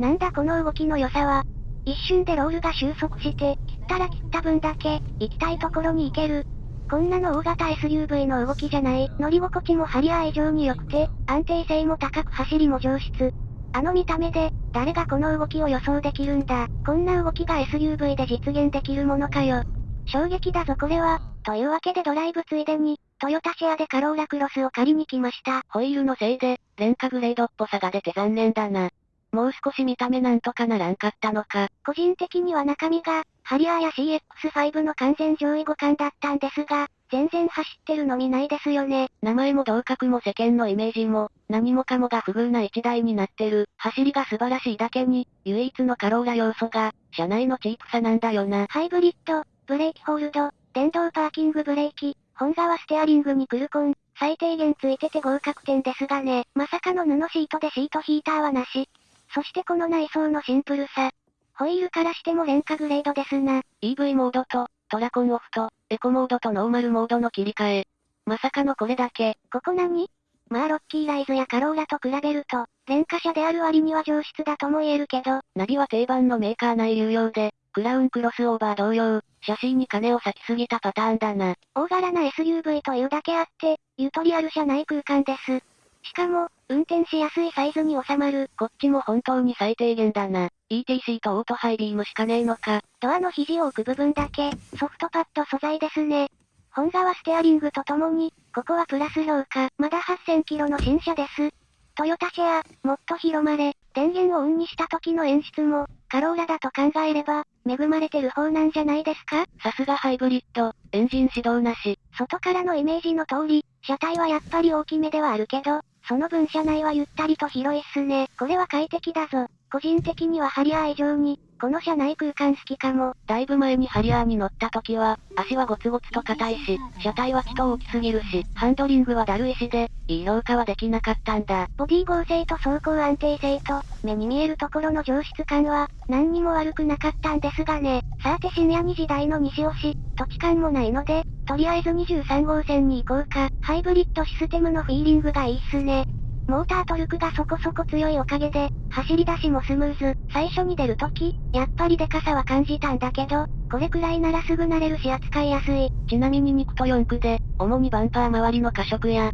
なんだこの動きの良さは。一瞬でロールが収束して、切ったら切った分だけ、行きたいところに行ける。こんなの大型 SUV の動きじゃない。乗り心地もハリアー以上に良くて、安定性も高く走りも上質。あの見た目で、誰がこの動きを予想できるんだ。こんな動きが SUV で実現できるものかよ。衝撃だぞこれは。というわけでドライブついでに、トヨタシェアでカローラクロスを借りに来ました。ホイールのせいで、廉価グレードっぽさが出て残念だな。もう少し見た目なんとかならんかったのか。個人的には中身が、ハリアーや CX5 の完全上位互換だったんですが、全然走ってるの見ないですよね。名前も同格も世間のイメージも、何もかもが不遇な一台になってる。走りが素晴らしいだけに、唯一のカローラ要素が、車内のチープさなんだよな。ハイブリッド、ブレーキホールド、電動パーキングブレーキ、本側ステアリングにクルコン、最低限ついてて合格点ですがね。まさかの布シートでシートヒーターはなし。そしてこの内装のシンプルさ。ホイールからしても廉価グレードですな。EV モードと、トラコンオフと、エコモードとノーマルモードの切り替え。まさかのこれだけ。ここ何？まあロッキーライズやカローラと比べると、廉価車である割には上質だとも言えるけど。ナビは定番のメーカー内有用で、クラウンクロスオーバー同様、写真に金を割きすぎたパターンだな。大柄な SUV というだけあって、ゆとりある車内空間です。しかも、運転しやすいサイズに収まる。こっちも本当に最低限だな。ETC とオートハイビームしかねえのか。ドアの肘を置く部分だけ、ソフトパッド素材ですね。本側ステアリングとともに、ここはプラス評価。まだ8000キロの新車です。トヨタシェア、もっと広まれ、電源をオンにした時の演出も、カローラだと考えれば、恵まれてる方なんじゃないですか？さすがハイブリッド、エンジン始動なし。外からのイメージの通り、車体はやっぱり大きめではあるけど、その分車内はゆったりと広いっすね。これは快適だぞ。個人的にはハリアー以上に、この車内空間好きかも。だいぶ前にハリアーに乗った時は、足はゴツゴツと硬いし、車体はちと大きすぎるし、ハンドリングはだるいしで、いい評価はできなかったんだ。ボディ剛性と走行安定性と、目に見えるところの上質感は、何にも悪くなかったんですがね。さて深夜2時台の西押し、土地勘もないので、とりあえず23号線に行こうか。ハイブリッドシステムのフィーリングがいいっすね。モータートルクがそこそこ強いおかげで、走り出しもスムーズ。最初に出るとき、やっぱりデカさは感じたんだけど、これくらいならすぐ慣れるし扱いやすい。ちなみに肉と4区で、主にバンパー周りの加色や、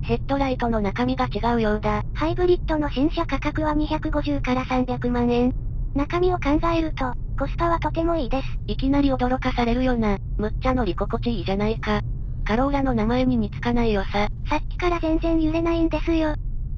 ヘッドライトの中身が違うようだ。ハイブリッドの新車価格は250から300万円。中身を考えると、コスパはとてもいいです。いきなり驚かされるよな。むっちゃ乗り心地いいじゃないか。カローラの名前に似つかないよさ。さっきから全然揺れないんですよ。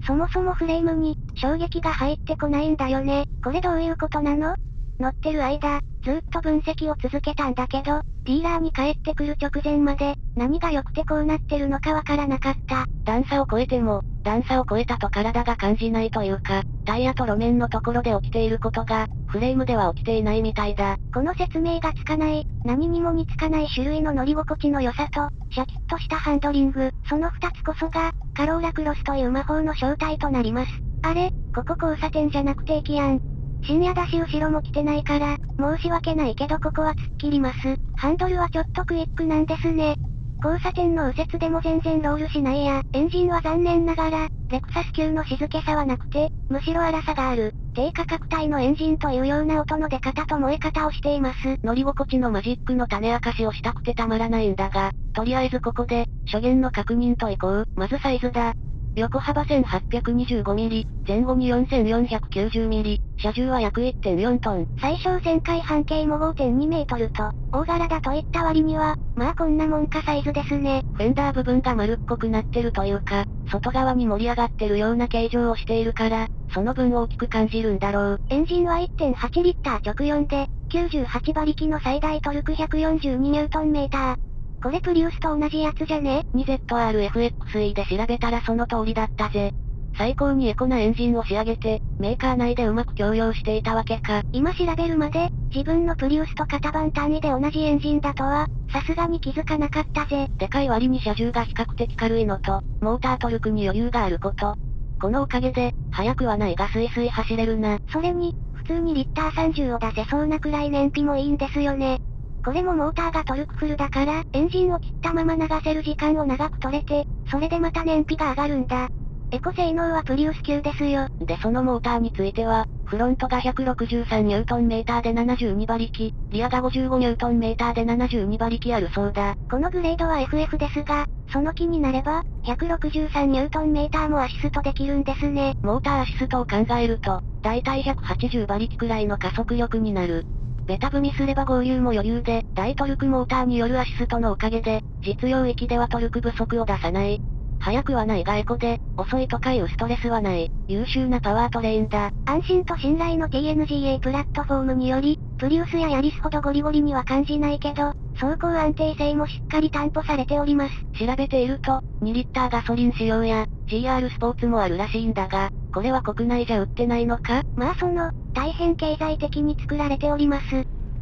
そもそもフレームに、衝撃が入ってこないんだよね。これどういうことなの？乗ってる間、ずっと分析を続けたんだけど、ディーラーに帰ってくる直前まで、何が良くてこうなってるのかわからなかった。段差を超えても、段差を超えたと体が感じないというか、タイヤと路面のところで起きていることが、フレームでは起きていないみたいだ。この説明がつかない、何にも似つかない種類の乗り心地の良さと、シャキッとしたハンドリング、その二つこそが、カローラクロスという魔法の正体となります。あれ、ここ交差点じゃなくて駅やん。深夜だし後ろも来てないから、申し訳ないけどここは突っ切ります。ハンドルはちょっとクイックなんですね。交差点の右折でも全然ロールしないや。エンジンは残念ながら、レクサス級の静けさはなくて、むしろ荒さがある。低価格帯のエンジンというような音の出方と燃え方をしています。乗り心地のマジックの種明かしをしたくてたまらないんだが、とりあえずここで、初見の確認といこう。まずサイズだ。横幅 1825mm、前後に 4490mm、車重は約1.4トン。最小旋回半径も5.2メートルと、大柄だといった割には、まあこんなもんかサイズですね。フェンダー部分が丸っこくなってるというか、外側に盛り上がってるような形状をしているから、その分大きく感じるんだろう。エンジンは1.8リッター直4で、98馬力の最大トルク142ニュートンメーター。これプリウスと同じやつじゃね？2ZRFXE で調べたらその通りだったぜ。最高にエコなエンジンを仕上げて、メーカー内でうまく共用していたわけか。今調べるまで、自分のプリウスと型番単位で同じエンジンだとは、さすがに気づかなかったぜ。でかい割に車重が比較的軽いのと、モータートルクに余裕があること。このおかげで、速くはないがスイスイ走れるな。それに、普通にリッター30を出せそうなくらい燃費もいいんですよね。これもモーターがトルクフルだから、エンジンを切ったまま流せる時間を長く取れて、それでまた燃費が上がるんだ。エコ性能はプリウス級ですよ。でそのモーターについては、フロントが163ニュートンメーターで72馬力、リアが55ニュートンメーターで72馬力あるそうだ。このグレードは FF ですが、その気になれば、163ニュートンメーターもアシストできるんですね。モーターアシストを考えると、だいたい180馬力くらいの加速力になる。ベタ踏みすれば合流も余裕で、大トルクモーターによるアシストのおかげで、実用域ではトルク不足を出さない。速くはないがエコで、遅いとかいうストレスはない、優秀なパワートレインだ。安心と信頼の TNGA プラットフォームにより、プリウスやヤリスほどゴリゴリには感じないけど、走行安定性もしっかり担保されております。調べていると、2リッターガソリン使用や、GR スポーツもあるらしいんだが、これは国内じゃ売ってないのか？まあその、大変経済的に作られております。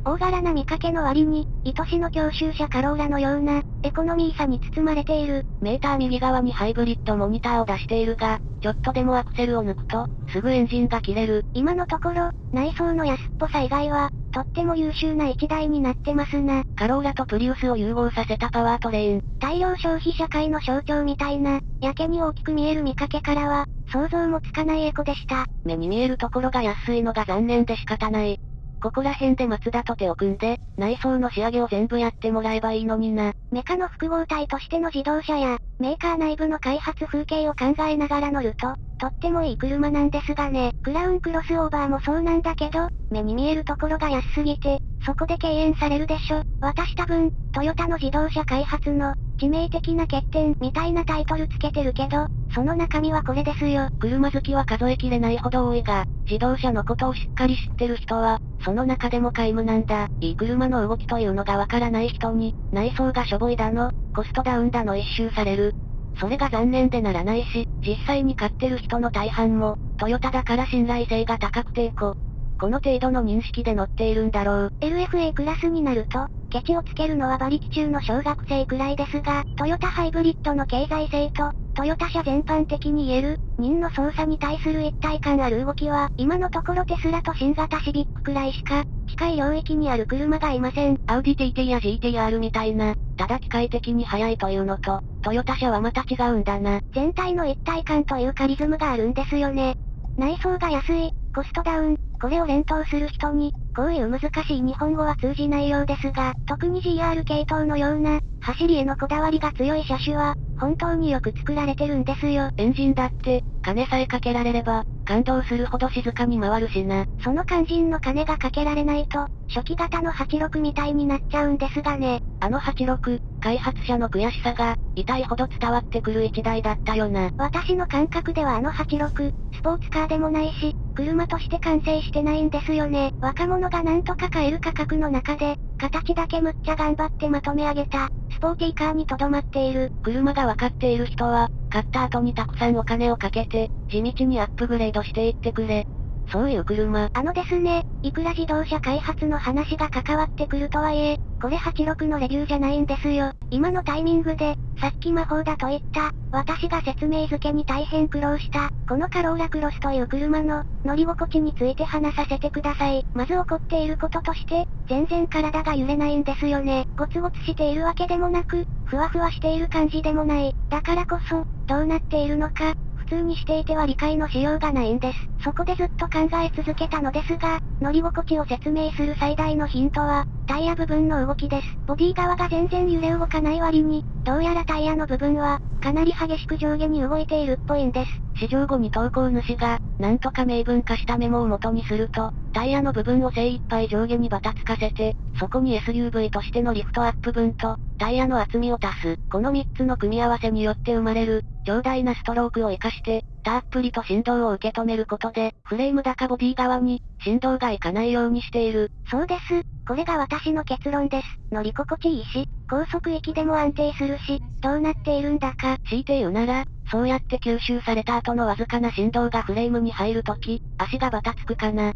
大柄な見かけの割に、愛しの教習車カローラのような、エコノミーさに包まれている。メーター右側にハイブリッドモニターを出しているが、ちょっとでもアクセルを抜くと、すぐエンジンが切れる。今のところ、内装の安っぽさ以外は、とっても優秀な一台になってますな。カローラとプリウスを融合させたパワートレイン。大量消費社会の象徴みたいな、やけに大きく見える見かけからは、想像もつかないエコでした。目に見えるところが安いのが残念で仕方ない。ここら辺で松田と手を組んで、内装の仕上げを全部やってもらえばいいのにな。メカの複合体としての自動車や、メーカー内部の開発風景を考えながら乗ると、とってもいい車なんですがね。クラウンクロスオーバーもそうなんだけど、目に見えるところが安すぎて、そこで敬遠されるでしょ。私多分、トヨタの自動車開発の、致命的な欠点みたいなタイトルつけてるけど、その中身はこれですよ。車好きは数えきれないほど多いが、自動車のことをしっかり知ってる人は、その中でも皆無なんだ。いい車の動きというのがわからない人に、内装がしょぼいだの、コストダウンだの一周される。それが残念でならないし、実際に買ってる人の大半も、トヨタだから信頼性が高くてこ、この程度の認識で乗っているんだろう。LFA クラスになると、ケチをつけるのは馬力中の小学生くらいですが、トヨタハイブリッドの経済性と、トヨタ車全般的に言える、人の操作に対する一体感ある動きは、今のところテスラと新型シビックくらいしか、近い領域にある車がいません。アウディ TT や GTR みたいな、ただ機械的に速いというのと、トヨタ車はまた違うんだな。全体の一体感というカリズムがあるんですよね。内装が安い、コストダウン、これを連投する人に、こういう難しい日本語は通じないようですが、特に GR 系統のような、走りへのこだわりが強い車種は、本当によく作られてるんですよ。エンジンだって、金さえかけられれば、感動するほど静かに回るしな。その肝心の金がかけられないと、初期型の86みたいになっちゃうんですがね。あの86、開発者の悔しさが、痛いほど伝わってくる一台だったよな。私の感覚ではあの86、スポーツカーでもないし、車として完成してないんですよね。若者がなんとか買える価格の中で、形だけむっちゃ頑張ってまとめ上げた、スポーティーカーにとどまっている。車がわかっている人は、買った後にたくさんお金をかけて、地道にアップグレードしていってくれ。そういう車。あのですね、いくら自動車開発の話が関わってくるとはいえ、これ86のレビューじゃないんですよ。今のタイミングで、さっき魔法だと言った、私が説明付けに大変苦労した、このカローラクロスという車の、乗り心地について話させてください。まず起こっていることとして、全然体が揺れないんですよね。ゴツゴツしているわけでもなく、ふわふわしている感じでもない。だからこそ、どうなっているのか、通にしていては理解のしようがないんです。そこでずっと考え続けたのですが、乗り心地を説明する最大のヒントは、タイヤ部分の動きです。ボディ側が全然揺れ動かない割に、どうやらタイヤの部分は、かなり激しく上下に動いているっぽいんです。試乗後に投稿主が、なんとか明文化したメモを元にすると、タイヤの部分を精一杯上下にバタつかせて、そこに SUV としてのリフトアップ分と、タイヤの厚みを足す。この3つの組み合わせによって生まれる、強大なストロークを活かして、たっぷりと振動を受け止めることで、フレーム高ボディ側に、振動がいかないようにしている。そうです。これが私の結論です。乗り心地いいし、高速域でも安定するし、どうなっているんだか。強いて言うなら、そうやって吸収された後のわずかな振動がフレームに入るとき、足がバタつくかな。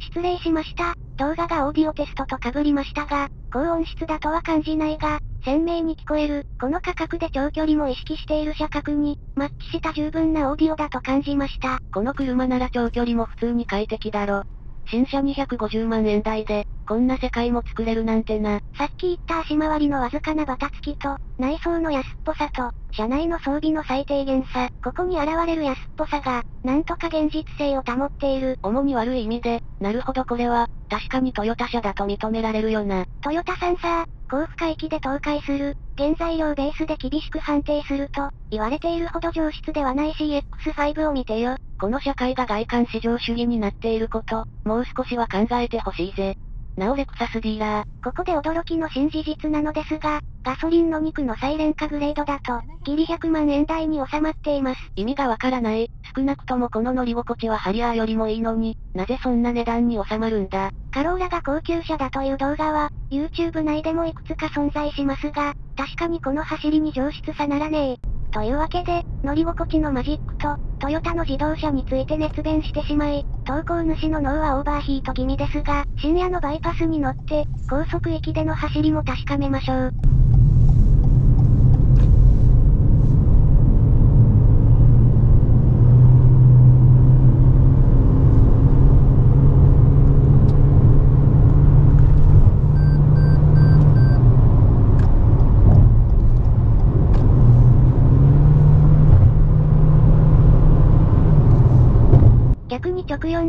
失礼しました。動画がオーディオテストと被りましたが、高音質だとは感じないが、鮮明に聞こえる、この価格で長距離も意識している車格に、マッチした十分なオーディオだと感じました。この車なら長距離も普通に快適だろ。新車250万円台で、こんな世界も作れるなんてな。さっき言った足回りのわずかなバタつきと、内装の安っぽさと、車内の装備の最低限さ、ここに現れる安っぽさが、なんとか現実性を保っている。主に悪い意味で、なるほどこれは、確かにトヨタ車だと認められるよな。トヨタさんさ、高負荷域で倒壊する、原材料ベースで厳しく判定すると、言われているほど上質ではない CX5 を見てよ。この社会が外観至上主義になっていること、もう少しは考えてほしいぜ。なおレクサスディーラー。ここで驚きの新事実なのですが、ガソリンの肉のサイレン化グレードだと、ギリ100万円台に収まっています。意味がわからない。少なくともこの乗り心地はハリアーよりもいいのに、なぜそんな値段に収まるんだ。カローラが高級車だという動画は、YouTube 内でもいくつか存在しますが、確かにこの走りに上質さならねえ。というわけで、乗り心地のマジックと、トヨタの自動車について熱弁してしまい、投稿主の脳はオーバーヒート気味ですが、深夜のバイパスに乗って、高速域での走りも確かめましょう。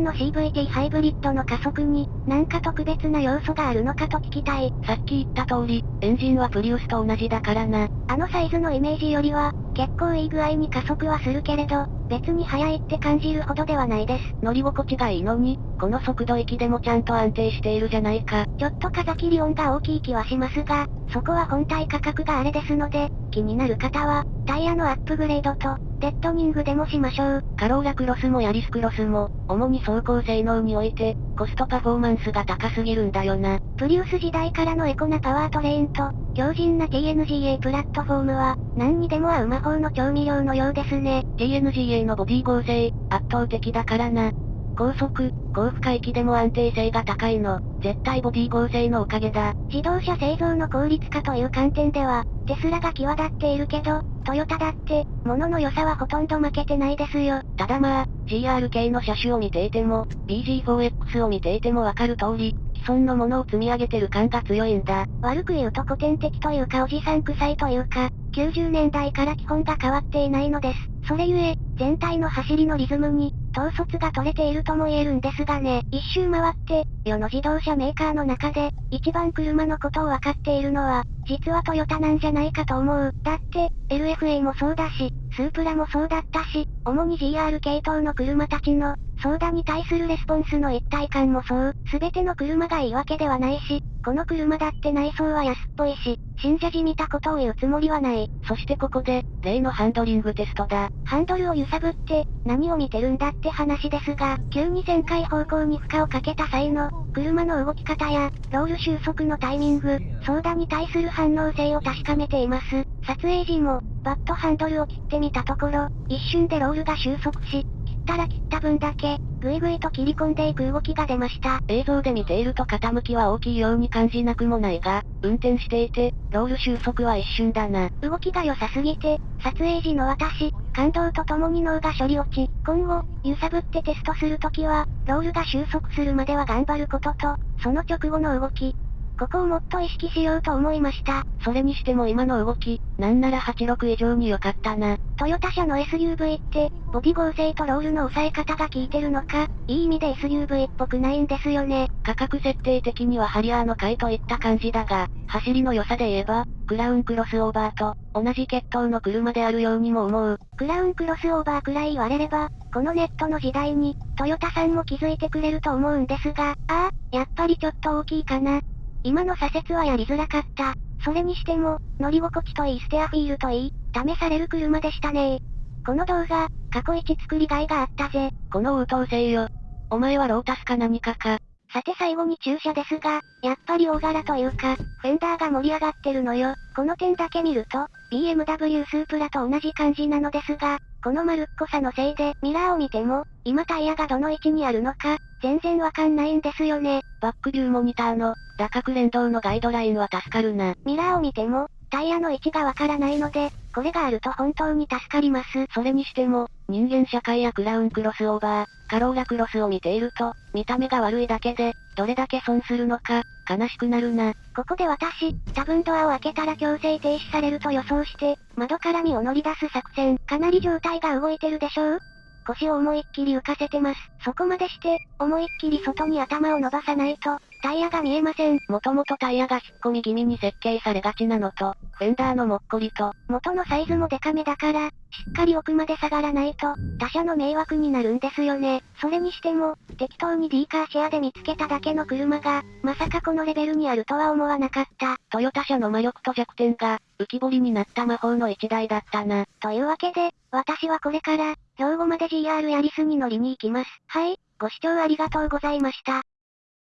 直4の CVT ハイブリッドの加速に、なんか特別な要素があるのかと聞きたい。さっき言った通り、エンジンはプリウスと同じだからな。あのサイズのイメージよりは、結構いい具合に加速はするけれど、別に速いって感じるほどではないです。乗り心地がいいのに、この速度域でもちゃんと安定しているじゃないか。ちょっと風切り音が大きい気はしますが、そこは本体価格があれですので、気になる方は、タイヤのアップグレードと、デッドニングでもしましょう。カローラクロスもヤリスクロスも、主に走行性能において、コストパフォーマンスが高すぎるんだよな。プリウス時代からのエコなパワートレインと、強靭な TNGA プラットフォームは、何にでも合う魔法の調味料のようですね。TNGA のボディ合成、圧倒的だからな。高速、高負荷域でも安定性が高いの、絶対ボディ合成のおかげだ。自動車製造の効率化という観点では、テスラが際立っているけど、トヨタだって、物の良さはほとんど負けてないですよ。ただまあ、GR 系の車種を見ていても、BG4X を見ていてもわかる通り、既存のものを積み上げてる感が強いんだ。悪く言うと古典的というかおじさん臭いというか、90年代から基本が変わっていないのです。それゆえ、全体の走りのリズムに、統率が取れているとも言えるんですがね。一周回って、世の自動車メーカーの中で、一番車のことを分かっているのは、実はトヨタなんじゃないかと思う。だって、LFA もそうだし、スープラもそうだったし、主に GR 系統の車たちの、ソーダに対するレスポンスの一体感もそう。すべての車がいいわけではないし、この車だって内装は安っぽいし、信者じみたことを言うつもりはない。そしてここで、例のハンドリングテストだ。ハンドルを揺さぶって、何を見てるんだって話ですが、急に旋回方向に負荷をかけた際の、車の動き方や、ロール収束のタイミング、ソーダに対する反応性を確かめています。撮影時も、バットハンドルを切ってみたところ、一瞬でロールが収束し、ったら切った分だけ、ぐいぐいと切り込んでいく動きが出ました。映像で見ていると傾きは大きいように感じなくもないが、運転していて、ロール収束は一瞬だな。動きが良さすぎて、撮影時の私、感動とともに脳が処理落ち、今後、揺さぶってテストするときは、ロールが収束するまでは頑張ることと、その直後の動き、ここをもっと意識しようと思いました。それにしても今の動き、なんなら86以上に良かったな。トヨタ車の SUV って、ボディ合成とロールの抑え方が効いてるのか、いい意味で SUV っぽくないんですよね。価格設定的にはハリアーの回といった感じだが、走りの良さで言えば、クラウンクロスオーバーと、同じ血統の車であるようにも思う。クラウンクロスオーバーくらい言われれば、このネットの時代に、トヨタさんも気づいてくれると思うんですが、ああ、やっぱりちょっと大きいかな。今の左折はやりづらかった。それにしても、乗り心地といいステアフィールといい、試される車でしたねこの動画、過去一作りがいがあったぜ。この応答性よ。お前はロータスか何かか。さて最後に駐車ですが、やっぱり大柄というか、フェンダーが盛り上がってるのよ。この点だけ見ると、BMW スープラと同じ感じなのですが、この丸っこさのせいで、ミラーを見ても、今タイヤがどの位置にあるのか、全然わかんないんですよね。バックビューモニターの、打角連動のガイドラインは助かるな。ミラーを見ても、タイヤの位置がわからないので、これがあると本当に助かります。それにしても、人間社会やクラウンクロスオーバー、カローラクロスを見ていると、見た目が悪いだけで、どれだけ損するのか、悲しくなるな。ここで私、多分ドアを開けたら強制停止されると予想して、窓から身を乗り出す作戦。かなり状態が動いてるでしょう？腰を思いっきり浮かせてます。そこまでして、思いっきり外に頭を伸ばさないと、タイヤが見えません。もともとタイヤが引っ込み気味に設計されがちなのと、フェンダーのもっこりと、元のサイズもデカめだから、しっかり奥まで下がらないと、他者の迷惑になるんですよね。それにしても、適当に D カーシェアで見つけただけの車が、まさかこのレベルにあるとは思わなかった。トヨタ車の魔力と弱点が、浮き彫りになった魔法の一台だったな。というわけで、私はこれから、兵庫まで GR ヤリスに乗りに行きます。はい、ご視聴ありがとうございました。